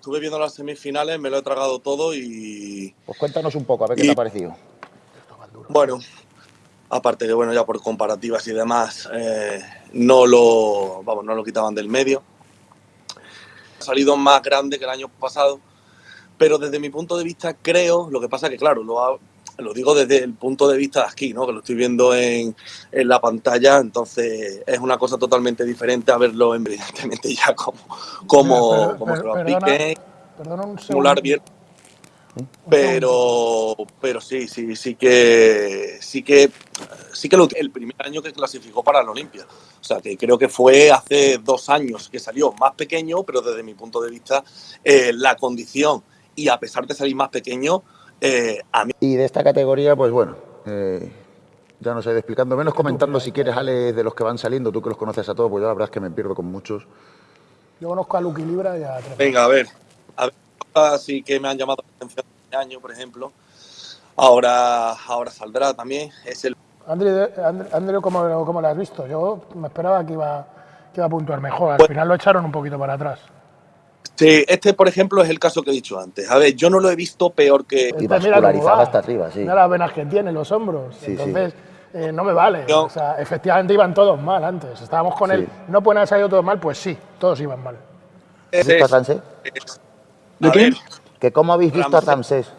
estuve viendo las semifinales, me lo he tragado todo y... Pues cuéntanos un poco, a ver qué te ha parecido. Bueno, aparte de, bueno, ya por comparativas y demás, eh, no, lo, vamos, no lo quitaban del medio. Ha salido más grande que el año pasado, pero desde mi punto de vista creo, lo que pasa que claro, lo, lo digo desde el punto de vista de aquí, ¿no? que lo estoy viendo en, en la pantalla, entonces es una cosa totalmente diferente a verlo evidentemente ya como, como, como se lo aplique, Perdona un simular bien. Pero, pero sí, sí, sí que, sí que, sí que lo, el primer año que clasificó para la Olimpia. O sea, que creo que fue hace dos años que salió más pequeño, pero desde mi punto de vista, eh, la condición y a pesar de salir más pequeño, eh, a mí... Y de esta categoría, pues bueno, eh, ya no sé, explicando, menos comentando si quieres, Ale, de los que van saliendo, tú que los conoces a todos, pues yo la verdad es que me pierdo con muchos. Yo conozco a Lucky Libra y a Venga, a ver, a ver, así que me han llamado la atención este año, por ejemplo. Ahora, ahora saldrá también, es el... André, ¿cómo, ¿cómo, lo has visto? Yo me esperaba que iba, que iba a puntuar mejor, al pues final lo echaron un poquito para atrás. Sí, este, por ejemplo, es el caso que he dicho antes. A ver, yo no lo he visto peor que... Y vascularizado hasta arriba, sí. Mira las venas que tiene, los hombros. Entonces, eh, no me vale. O sea, efectivamente iban todos mal antes. Estábamos con él. ¿No pueden haber salido todos mal? Pues sí, todos iban mal. ¿Has visto a Ramsés? ¿De qué? ¿Que ¿Cómo habéis visto a Ramsés?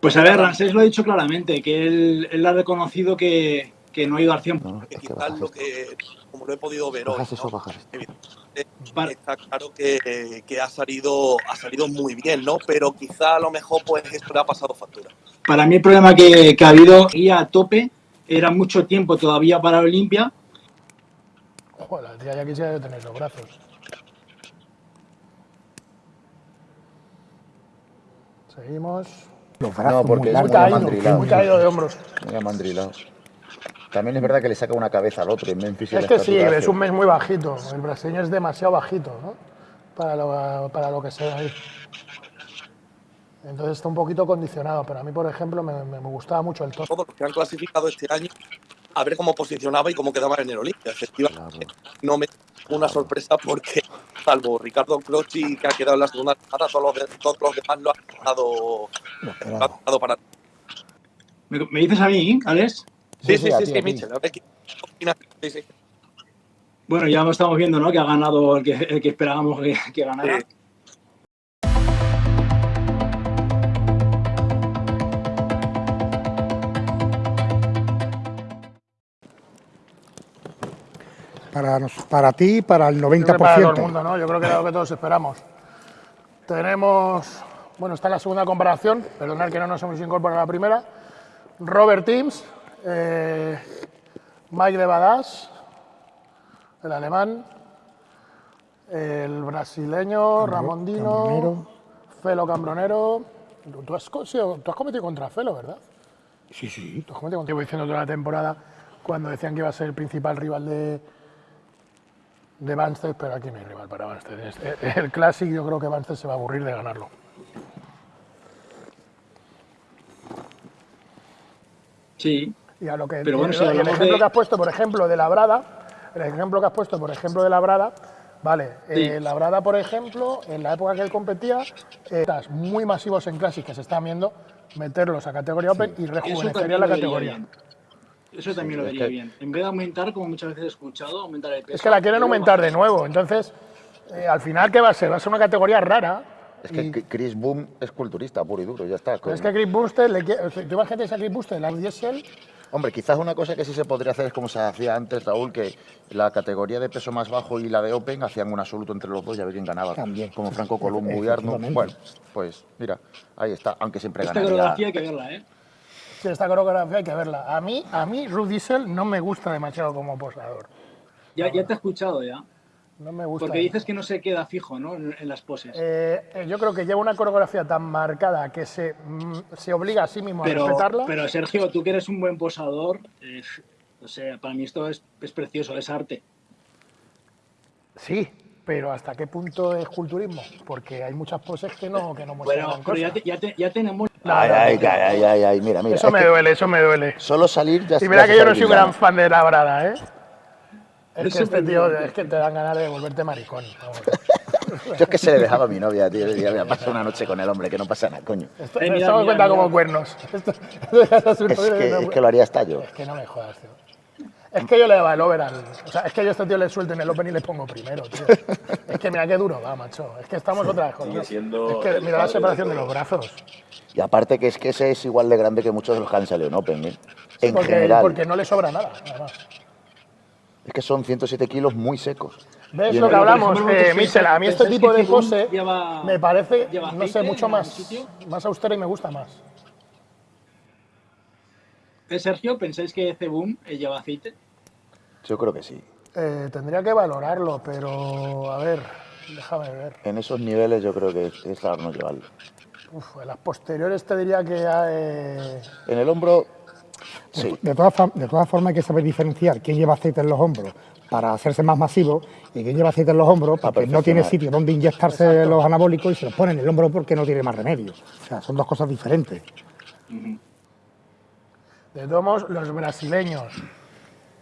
Pues a ver, Ramsés lo ha dicho claramente, que él, él ha reconocido que, que no ha ido al 100%. No, es que lo que, como lo he podido ver hoy, eso, ¿no? está claro que, que, ha, salido, ha salido muy bien, ¿no? Pero quizá a lo mejor pues esto le ha pasado factura. Para mí el problema que, que ha habido y a tope era mucho tiempo todavía para Olimpia. Joder, tía, ya quisiera tener los brazos. Seguimos. Los brazos no, porque muy, es muy caído, muy caído de hombros. Muy amandrilado. También es verdad que le saca una cabeza al otro en Memphis. Es que sí, es un mes muy bajito. El brasileño es demasiado bajito, ¿no? Para lo, para lo que sea ahí. Entonces está un poquito condicionado, pero a mí, por ejemplo, me, me gustaba mucho el tono. Todos los que han clasificado este año, a ver cómo posicionaba y cómo quedaba en el Olimpia. Efectivamente, claro. no me una sorpresa porque, salvo Ricardo Clochi, que ha quedado en la segunda ronda, todos los, todos los demás lo han dado, lo han dado para... ¿Me, ¿Me dices a mí, Alex? Sí, sí, sí, sí, Michel. Bueno, ya lo estamos viendo, ¿no? Que ha ganado el que, el que esperábamos que, que ganara. Sí. Para, nos, para ti, para el 90%. Para todo el mundo, ¿no? Yo creo que era lo que todos esperamos. Tenemos, bueno, está la segunda comparación, perdonad que no nos hemos incorporado a la primera. Robert Teams, eh, Mike de Badass, el alemán, el brasileño, Ramondino, Cambronero. Felo Cambronero. ¿Tú has, tú has, cometido contra Felo, ¿verdad? Sí, sí. Tú has cometido contra diciendo toda la temporada cuando decían que iba a ser el principal rival de, de Banstead, pero aquí no hay rival para Banstead. El Classic yo creo que Banstead se va a aburrir de ganarlo. Sí, y a lo que pero bueno, si el ejemplo de... que has puesto, por ejemplo, de Labrada, el ejemplo que has puesto, por ejemplo, de Labrada, vale, sí. eh, Labrada, por ejemplo, en la época que él competía, eh, muy masivos en Classic que se están viendo, meterlos a categoría Open sí. y rejuvenecería la categoría. Bien. Eso también sí, lo vería es que... bien. En vez de aumentar, como muchas veces he escuchado, aumentar el peso. Es que la quieren aumentar de nuevo, entonces, eh, al final, ¿qué va a ser? Va a ser una categoría rara, es que. Chris Boom es culturista puro y duro, ya está. Con... Es que Chris Booster, le. ¿tú imagínate a Chris Booster, la Diesel? Hombre, quizás una cosa que sí se podría hacer es como se hacía antes, Raúl, que la categoría de peso más bajo y la de Open hacían un absoluto entre los dos y a ver quién ganaba. También. Como Franco Columbo y Arno. Bueno, pues mira, ahí está, aunque siempre esta ganaría. Esta coreografía hay que verla, ¿eh? Sí, esta coreografía hay que verla. A mí, a mí Ruth Diesel no me gusta demasiado como posador. Ya, ya te he escuchado ya. No me gusta. Porque dices que no se queda fijo, ¿no? En, en las poses. Eh, yo creo que lleva una coreografía tan marcada que se, mm, se obliga a sí mismo pero, a respetarla. Pero Sergio, tú que eres un buen posador, eh, o sea, para mí esto es, es, precioso, es arte. Sí, pero ¿hasta qué punto es culturismo? Porque hay muchas poses que no, que no muestran bueno, pero ya, te, ya, te, ya, tenemos... No, ay, ay, ay, ay, ay, mira, mira. Eso me duele, eso me duele. Solo salir ya Y mira que yo no soy un gran fan de la brada, ¿eh? Es que este tío, es que te dan ganas de volverte maricón. Yo es que se le dejaba a mi novia, tío. Le decía, pasa una noche con el hombre, que no pasa nada, coño. Esto, eh, mira, mira, cuenta como cuernos. Esto, es, que, es que lo haría hasta yo. Es que no me jodas, tío. Es que yo le daba el over al. O sea, es que yo a este tío le suelto en el Open y le pongo primero, tío. Es que mira qué duro va, macho. Es que estamos otra vez con. Es que mira la separación de los brazos. Y aparte que es que ese es igual de grande que muchos de los que han salido en Open, ¿eh? En porque, general. Porque no le sobra nada, además. Es que son 107 kilos muy secos. ¿Ves lo que hablamos, eh, Michel? A mí este tipo de pose me parece, no sé, mucho más, más austera y me gusta más. ¿Eh, Sergio, pensáis que Cebum lleva aceite? Yo creo que sí. Eh, tendría que valorarlo, pero a ver, déjame ver. En esos niveles yo creo que es raro no llevarlo. Uf, en las posteriores te diría que... Eh... En el hombro, sí. De, todas, de todas formas hay que saber diferenciar quién lleva aceite en los hombros para hacerse más masivo y quién lleva aceite en los hombros porque no tiene sitio donde inyectarse los anabólicos y se los pone en el hombro porque no tiene más remedio. O sea, son dos cosas diferentes. De todos los brasileños,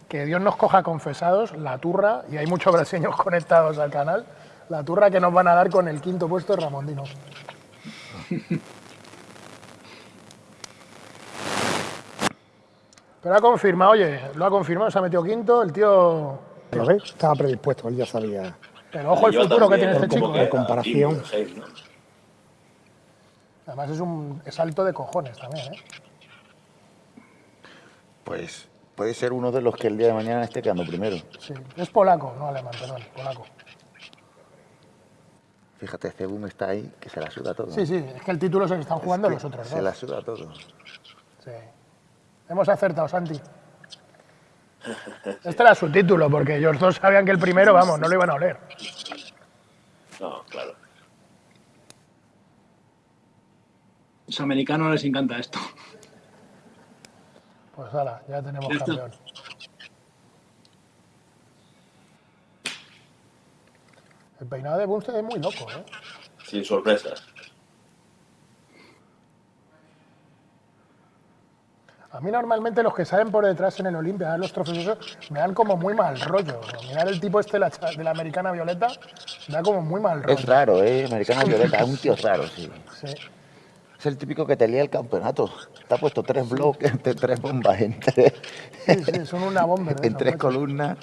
que Dios nos coja confesados, la turra, y hay muchos brasileños conectados al canal, la turra que nos van a dar con el quinto puesto de Ramondino. Pero ha confirmado, oye, lo ha confirmado, se ha metido quinto, el tío... ¿Lo ves? Estaba predispuesto, él ya sabía. Pero ojo el futuro que tiene este chico. En comparación. Además es un salto de cojones también, ¿eh? Pues puede ser uno de los que el día de mañana esté quedando primero. Sí, es polaco, no alemán, perdón, polaco. Fíjate, Cebum está ahí, que se la suda todo. Sí, sí, es que el título se lo están jugando los otros Se la suda todo. Sí. Hemos acertado, Santi. Este era su título, porque ellos dos sabían que el primero, vamos, no lo iban a oler. No, claro. Los americanos les encanta esto. Pues ahora, ya tenemos campeón. El peinado de Bunstead es muy loco, ¿eh? Sin sorpresas. A mí normalmente los que salen por detrás en el Olimpia, los trofeos, me dan como muy mal rollo. Mirar el tipo este de la, americana violeta, me da como muy mal rollo. Es raro, ¿eh? Americana violeta, es un tío raro, sí. Sí. Es el típico que te lía el campeonato. Te ha puesto tres bloques, tres bombas en tres. Sí, sí, son una bomba. en tres columnas.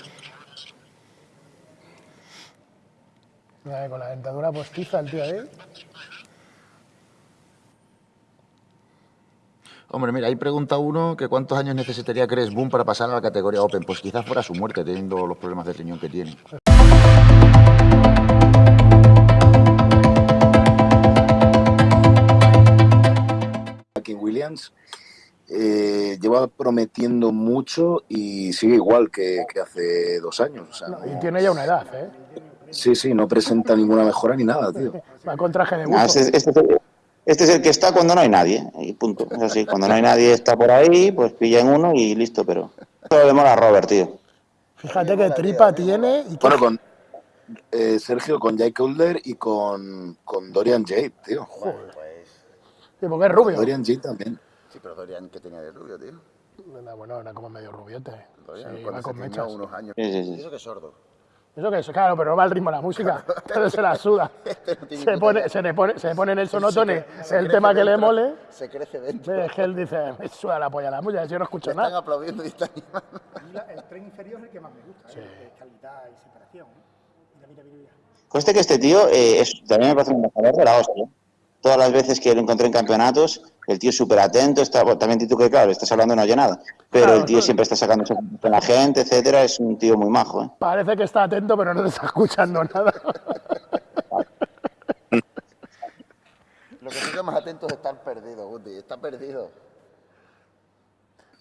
Con la dentadura postiza el tío ahí. Hombre, mira, ahí pregunta uno que cuántos años necesitaría Chris Boom para pasar a la categoría Open. Pues quizás fuera su muerte, teniendo los problemas de riñón que tiene. Williams eh, lleva prometiendo mucho y sigue igual que, hace dos años. y tiene ya una edad, ¿eh? Sí, sí, no presenta ninguna mejora ni nada, tío. Va con traje de este, este, es el que está cuando no hay nadie, y punto. Es así, cuando no hay nadie está por ahí, pues pilla en uno y listo, pero... Todo le mola a Robert, tío. Fíjate qué tripa tiene. Y bueno, con eh, Sergio, con Jake Holder y con, con Dorian Jade, tío. Joder. Sí, porque es rubio. Dorian Jade también. Sí, pero Dorian, ¿qué tenía de rubio, tío? Bueno, era como medio rubiote. Dorian, sí, con mechas. unos años. Sí, sí, sí. Eso que es sordo. Eso que es, claro, pero no va al ritmo de la música, pero se la suda. Este se, pone, se, le pone, se pone en el sonotone el tema que le mole. Se crece dentro. Es que él dice, me suda la polla la música, yo no escucho nada. Están aplaudiendo y están El tren inferior es el que más me gusta, sí. ¿eh? calidad y separación. Mira, mira, mira. Conste que este tío eh, es, también me parece un mejor de la hostia. Todas las veces que lo encontré en campeonatos, el tío es súper atento, está, también tú que claro, estás hablando no oye nada, pero el tío siempre está sacando con la gente, etcétera, es un tío muy majo. ¿eh? Parece que está atento, pero no te está escuchando nada. Lo que sí más atento es estar perdido, Guti, está perdido.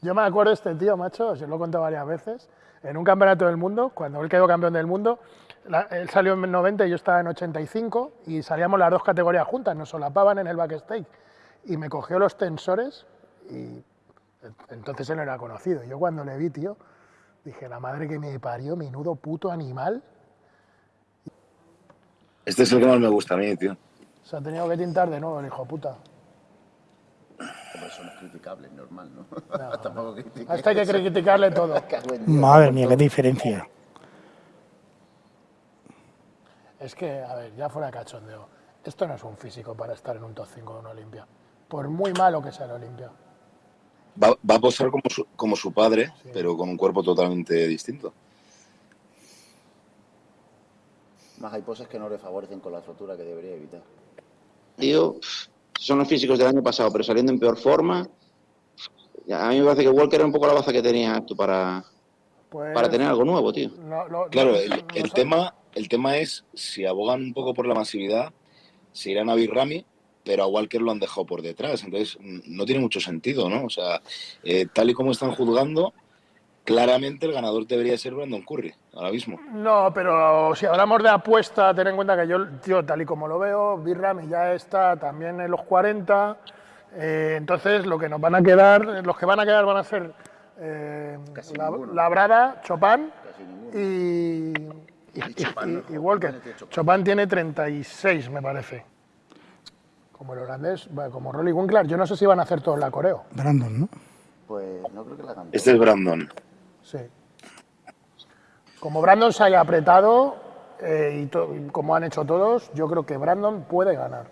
Yo me acuerdo de este tío, macho, os lo he contado varias veces, en un campeonato del mundo, cuando él quedó campeón del mundo, él salió en 90 y yo estaba en 85 y salíamos las dos categorías juntas, nos solapaban en el backstage. Y me cogió los tensores y entonces él no era conocido. Yo cuando le vi, tío, dije, la madre que me parió, menudo puto animal. Este es el que más me gusta a mí, tío. Se ha tenido que tintar de nuevo el hijo puta. eso no es criticable, normal, ¿no? no Tampoco Hasta hay que criticarle todo. Madre mía, qué diferencia. es que, a ver, ya fuera de cachondeo, esto no es un físico para estar en un top 5 de una Olimpia. Por muy malo que sea el Olimpia. Va, va, a posar como su, como su padre, sí. pero con un cuerpo totalmente distinto. Más hay poses que no le favorecen con la rotura que debería evitar. Tío, son los físicos del año pasado, pero saliendo en peor forma. A mí me parece que Walker era un poco la baza que tenía tú para, pues, para tener algo nuevo, tío. No, no, claro, el, el, el tema, el tema es, si abogan un poco por la masividad, se irán a Birrami, pero a Walker lo han dejado por detrás. Entonces, no tiene mucho sentido, ¿no? O sea, eh, tal y como están juzgando, claramente el ganador debería ser Brandon Curry, ahora mismo. No, pero si hablamos de apuesta, ten en cuenta que yo, tío, tal y como lo veo, Birrami ya está también en los 40. Eh, entonces, lo que nos van a quedar, los que van a quedar van a ser eh, la, Labrada, Chopin y, y, y, y, Walker. Chopin tiene 36, me parece. Como el holandés, como Rolly Winkler, yo no sé si van a hacer todos la coreo. Brandon, ¿no? Pues no creo que la hagan. Este es Brandon. Sí. Como Brandon se haya apretado eh, y, to, y, como han hecho todos, yo creo que Brandon puede ganar.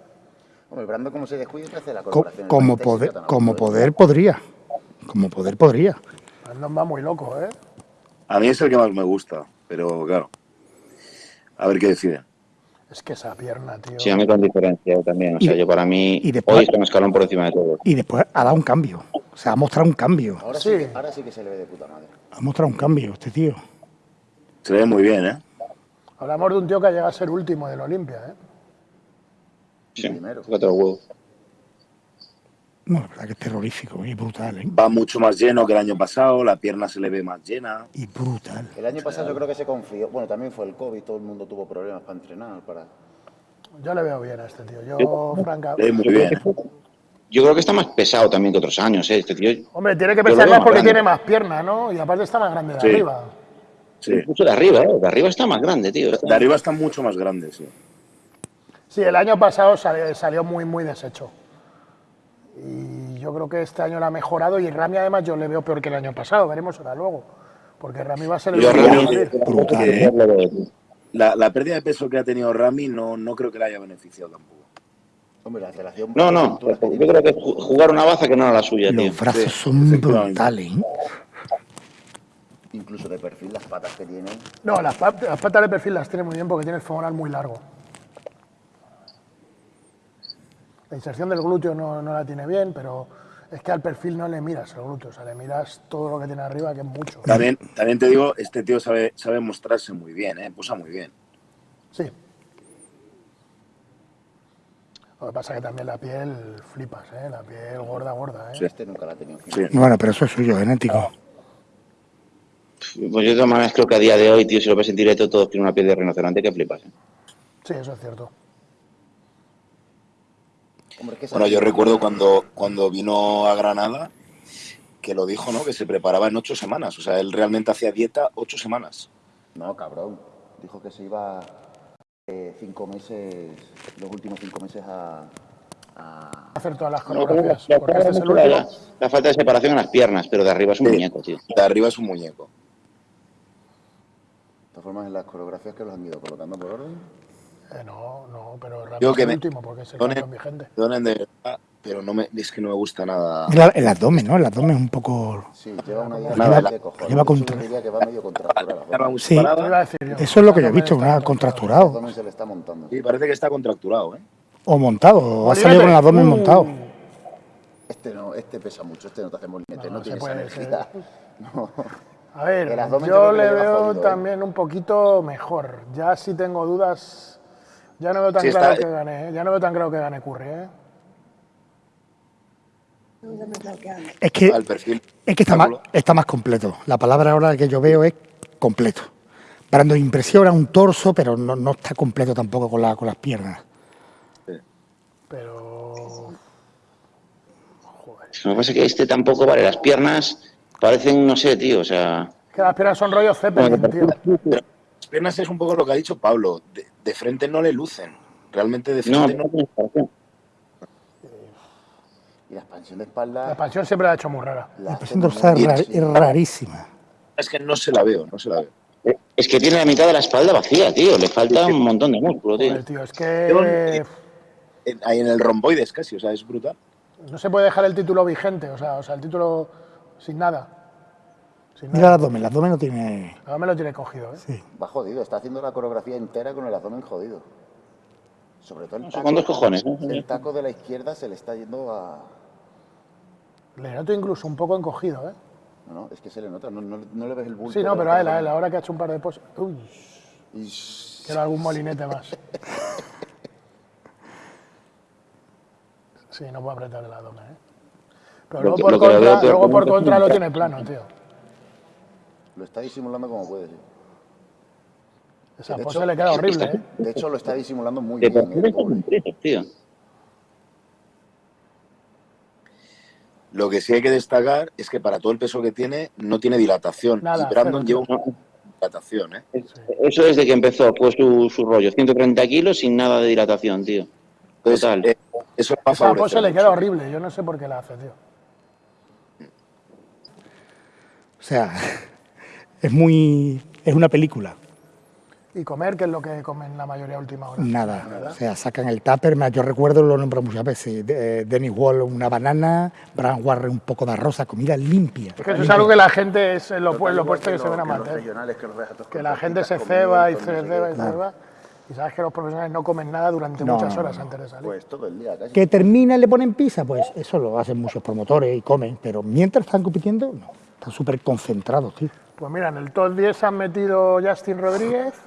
Hombre, Brandon como se descuide hace la Co como poder, como poder podría. Como poder podría. Brandon va muy loco, ¿eh? A mí es el que más me gusta, pero claro. A ver qué deciden. Es que esa pierna, tío. Sí, a mí con diferencia también. O sea, y, yo para mí y después, hoy está un escalón por encima de todo. Y después ha dado un cambio. O sea, ha mostrado un cambio. Ahora sí, sí, ahora sí que se le ve de puta madre. Ha mostrado un cambio este tío. Se ve muy bien, ¿eh? Hablamos de un tío que ha llegado a ser último del Olimpia, ¿eh? Sí, primero. Los huevos. No, la verdad que es terrorífico y brutal, ¿eh? Va mucho más lleno que el año pasado, la pierna se le ve más llena. Y brutal. El año pasado yo creo que se confió. Bueno, también fue el COVID, todo el mundo tuvo problemas para entrenar, para... Yo le veo bien a este tío. Yo, francamente... muy bien. Yo creo que está más pesado también que otros años, ¿eh? Este tío... Hombre, tiene que pesar más porque grande. tiene más pierna, ¿no? Y aparte está más grande de sí. arriba. Sí. Mucho de arriba, ¿eh? De arriba está más grande, tío. De arriba está mucho más grande, sí. Sí, el año pasado salió, salió muy, muy deshecho. Y yo creo que este año lo ha mejorado y Rami además yo le veo peor que el año pasado, veremos ahora luego. Porque Rami va a ser el... Yo, Rami, ¿eh? la, la, pérdida de peso que ha tenido Rami no, no creo que le haya beneficiado tampoco. Hombre, la relación... No, no, yo creo que jugar una baza que no era la suya, Los tío. brazos sí, son brutales, ¿eh? Incluso de perfil, las patas que tiene... No, las, pat las patas de perfil las tiene muy bien porque tiene el femoral muy largo. La inserción del glúteo no, no, la tiene bien, pero es que al perfil no le miras el glúteo, o sea, le miras todo lo que tiene arriba, que es mucho. También, también te digo, este tío sabe, sabe mostrarse muy bien, ¿eh? posa muy bien. Sí. Lo que pasa es que también la piel flipas, ¿eh? La piel gorda, gorda, ¿eh? Sí. Este nunca la ha tenido. Sí. Bueno, pero eso es suyo, genético. Pues yo de todas maneras creo que a día de hoy, tío, si lo ves en directo, todos tienen una piel de rinoceronte que flipas, ¿eh? Sí, eso es cierto. Bueno, yo recuerdo cuando, cuando vino a Granada que lo dijo, ¿no? Que se preparaba en ocho semanas. O sea, él realmente hacía dieta ocho semanas. No, cabrón. Dijo que se iba eh, cinco meses, los últimos cinco meses a, a... hacer todas las coreografías. No, porque es el la, la, falta de separación en las piernas, pero de arriba es un sí, muñeco, tío. De arriba es un muñeco. De todas formas, en las coreografías que los han ido colocando por orden. Eh, no, no, pero Yo que el me, último porque es el donen, más vigente. Donen de verdad, pero no me, es que no me gusta nada. El, el abdomen, ¿no? El abdomen es un poco... Sí, lleva una idea lleva, de cojones. lleva contra... diría que va medio contracturado. Sí, eso es lo que yo he visto, una contracturado. se le está montando. Sí, parece que está contracturado, ¿eh? O montado, o ha salido con el abdomen Uh. montado. Este no, este pesa mucho, este no te hace molinete, no, No, se tiene esa energía. No. A ver, El abdomen yo le veo jodido, ¿eh? también un poquito mejor. Ya sí tengo dudas. Ya no veo tan Sí, claro está- que gane, ¿eh? ya no veo tan claro que gane Curry, ¿eh? Es que, Al perfil. es que está, más, está más completo. La palabra ahora que yo veo es completo. Brando impresiona un torso, pero no, no está completo tampoco con, la, con las piernas. Pero. Joder. Lo que pasa es que este tampoco vale. Las piernas parecen, no sé, tío, o sea... Que las piernas son rollo Zeppelin, tío. Las piernas es un poco lo que ha dicho Pablo. De, de frente no le lucen. Realmente de No, frente no. no, Y la expansión de espalda. La expansión siempre la ha hecho muy rara. la presión dorsal es, rar- es rarísima. Es que no se la veo, no se la veo. Es que tiene la mitad de la espalda vacía, tío. Le falta un montón de músculo, tío. tío es que... Ahí en el romboides casi, o sea, es brutal. No se puede dejar el título vigente, o sea, o sea el título sin nada. Mira el abdomen, el abdomen lo tiene... El abdomen lo tiene cogido, ¿eh? Sí. Va jodido, está haciendo la coreografía entera con el abdomen jodido. Sobre todo el taco. ¿Cuántos cojones? El taco de la izquierda se le está yendo a... Le noto incluso un poco encogido, ¿eh? No, no, es que se le nota, no, no, le ves el bulto. Sí, no, pero a él, a él, ahora que ha hecho un par de poses... Uy, quiero algún molinete más. Sí, no puedo apretar el abdomen, ¿eh? Pero luego, por, contra, luego por contra lo tiene plano, tío. Lo está disimulando como puede, sí. Esa pose le queda horrible, ¿eh? De hecho, lo está disimulando muy bien. ¿eh? tío. Lo que sí hay que destacar es que para todo el peso que tiene, no tiene dilatación. y Brandon lleva una dilatación, ¿eh? Eso desde que empezó, fue su, su rollo. 130 kilos sin nada de dilatación, tío. Total. Eh, eso Esa pose le queda horrible. Yo no sé por qué la hace, tío. O sea, es muy... es una película. ¿Y comer? ¿Qué es lo que comen la mayoría última hora? Nada. O sea, sacan el tupper. Yo recuerdo, lo nombro muchas veces. Eh, Dennis Wall, una banana. Brian Warren, un poco de arroz, comida limpia. Es que eso es algo que la gente es lo, opuesto que, se ven a matar. Que, la gente se ceba y se ceba y ceba. Y sabes que los profesionales no comen nada durante muchas horas antes de salir. Pues todo el día casi. Que termina y le ponen pizza, pues eso lo hacen muchos promotores y comen. Pero mientras están compitiendo, no. Están súper concentrados, tío. Pues mira, en el top 10 han metido Justin Rodríguez,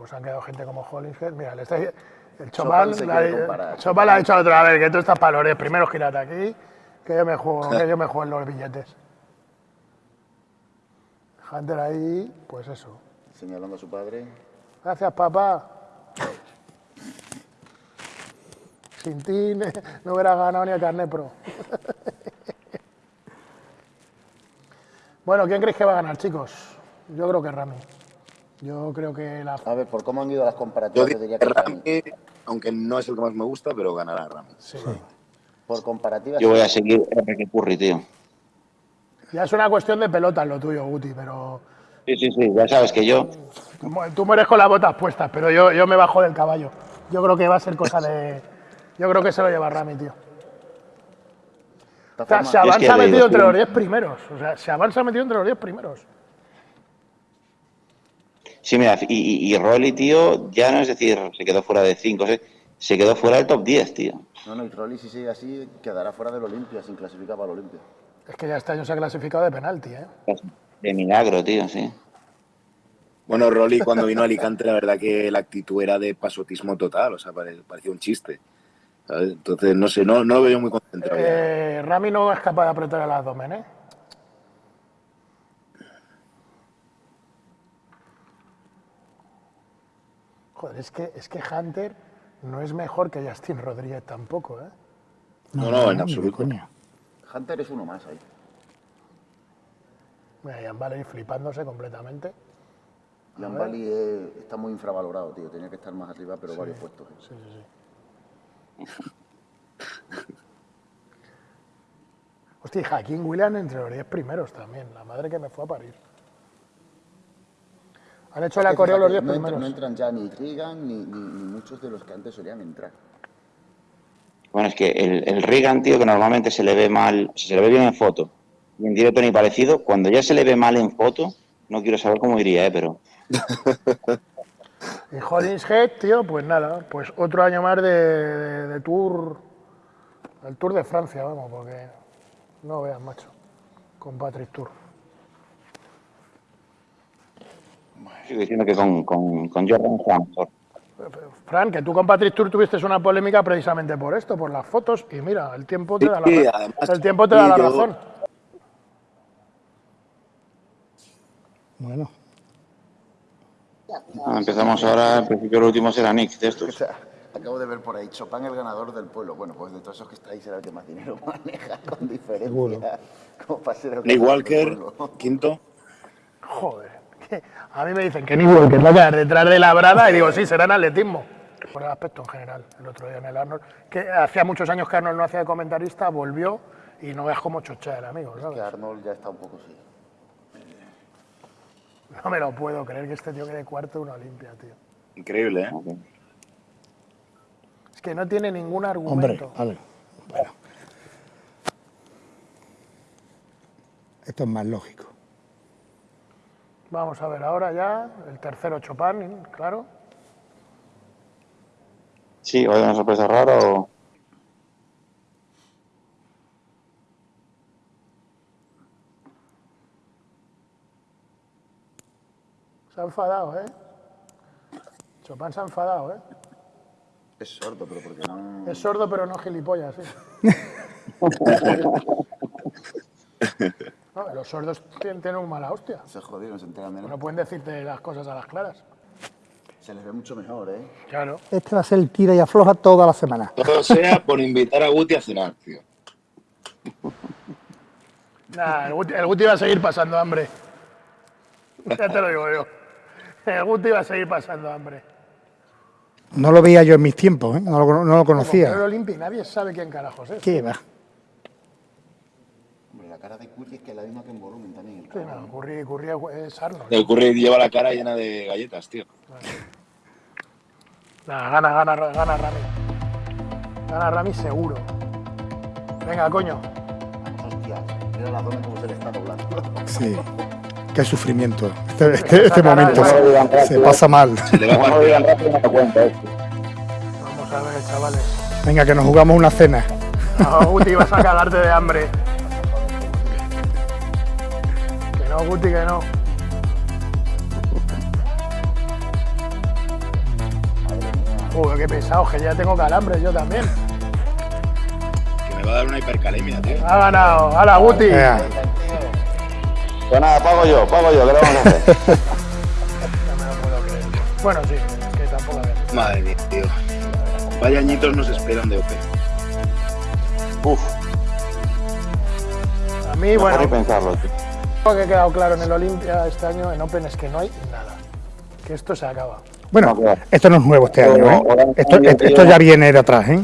pues han quedado gente como Hollingshead. Mira, el Chopal, la, Chopal ha dicho otra vez que tú estás para primero girate aquí, que yo me juego, que yo me juego en los billetes. Hunter ahí, pues eso. Señalando a su padre. Gracias, papá. Sin ti no hubiera ganado ni el carnet pro. bueno, ¿quién crees que va a ganar, chicos? Yo creo que Rami. Yo creo que la... A ver, por cómo han ido las comparativas, yo, diría que Rami, aunque no es el que más me gusta, pero ganará Rami. Sí. Por comparativas... Yo voy a seguir Enrique Curry, tío. Ya es una cuestión de pelota lo tuyo, Guti, pero... Sí, sí, sí, ya sabes que yo... Tú mueres con las botas puestas, pero yo, yo me bajo del caballo. Yo creo que va a ser cosa de... Yo creo que se lo lleva Rami, tío. O sea, se avanza metido entre los 10 primeros. O sea, se avanza metido entre los 10 primeros. Sí, mira, y, y, Rolly, tío, ya no es decir, se quedó fuera de 5, se quedó fuera del top 10, tío. No, no, y Rolly si sigue así quedará fuera del Olimpia, sin clasificar para el Olimpia. Es que ya este año se ha clasificado de penalti, ¿eh? De milagro, tío, sí. Bueno, Rolly cuando vino a Alicante, la verdad que la actitud era de pasotismo total, o sea, parecía un chiste. Entonces, no sé, no, no lo veo muy concentrado. Eh, Rami no es capaz de apretar el abdomen, ¿eh? Joder, es que, es que Hunter no es mejor que Justin Rodríguez tampoco, ¿eh? No, no, en absoluto. Hunter es uno más ahí. Mira, Jan Valley flipándose completamente. Jan Valley está muy infravalorado, tío. Tenía que estar más arriba, pero varios puestos. ¿eh? Sí, sí, sí. Hostia, Joaquín William entre los 10 primeros también. La madre que me fue a parir. Han hecho la coreo los 10 primeros. no entran ya ni Reagan ni, muchos de los que antes solían entrar. Bueno, es que el, el Reagan, tío, que normalmente se le ve mal, se le ve bien en foto, y en directo ni parecido, cuando ya se le ve mal en foto, no quiero saber cómo iría, ¿eh? Pero... y Hollingshead, tío, pues nada, pues otro año más de, de, Tour, el Tour de Francia, vamos, porque no veas, macho, con Patrick Tour. Sigo diciendo que con, con, con Jordan Fran, que tú con Patrick Tour tuviste una polémica precisamente por esto, por las fotos, y mira, el tiempo te da la, el tiempo te da la razón. Bueno. Ah, empezamos ahora, al principio el último será Nick de estos. acabo de ver por ahí, Chopin el ganador del pueblo. Bueno, pues de todos esos que estáis será el que más dinero maneja con diferencia. Como Nick Walker, quinto. Joder. A mí me dicen que ni que va a quedar detrás de la brada y digo, sí, será en atletismo. Por el aspecto en general, el otro día en el Arnold, que hacía muchos años que Arnold no hacía de comentarista, volvió y no veas cómo chochea el amigo. ¿sabes? que Arnold ya está un poco así. No me lo puedo creer que este tío quede cuarto en una Olimpia, tío. Increíble, ¿eh? Es que no tiene ningún Hombre, argumento. vale. Bueno. Esto es más lógico. Vamos a ver ahora ya el tercero Chopin, claro. Sí, o hay una sorpresa rara o... Se ha enfadado, ¿eh? Chopin se ha enfadado, ¿eh? Es sordo, pero porque no... Es sordo pero no gilipollas, sí. No, los sordos tienen, un mala hostia. Se jodido, no se enteran de No pueden decirte las cosas a las claras. Se les ve mucho mejor, ¿eh? Claro. Este va a ser el tira y afloja toda la semana. Todo sea por invitar a Guti a cenar, tío. Nah, el, Guti, el Guti va a seguir pasando hambre. Ya te lo digo yo. El Guti va a seguir pasando hambre. No lo veía yo en mis tiempos, ¿eh? no, lo, no lo Como conocía. Pedro Limpi, nadie sabe quién carajos es. ¿Qué va? Hombre, la cara de Curry es que es la misma que en volumen también. el Sí, no, Curry, Curry es Arnold. El Curry lleva la cara llena de galletas, tío. Nah, gana, gana, gana Rami. Gana Rami seguro. Venga, coño. Hostia, mira la zona como se le está doblando. Sí. Qué sufrimiento. Este, este- este momento se, se pasa mal. Esto. Vamos a ver, chavales. Venga, que nos jugamos una cena. No, Guti, vas a cagarte de hambre. Que no, Guti, que no. Joder, qué pesado, que ya tengo calambre yo también. Que me va a dar una hipercalemia, tío. Ha ganado. ¡Hala, Guti! Pues nada, pago yo, pago yo, ¿qué le vamos a hacer? No me lo puedo creer. Bueno, sí, es que tampoco a ver. Madre mía, tío. Vaya añitos nos esperan de OP. Uf, A mí, mejor bueno, ni pensarlo, tío. lo que ha quedado claro en el Olimpia este año, en Open, es que no hay nada. Que esto se acaba. Bueno, No, esto no es nuevo este año, ¿eh? Esto ya viene de atrás, ¿eh?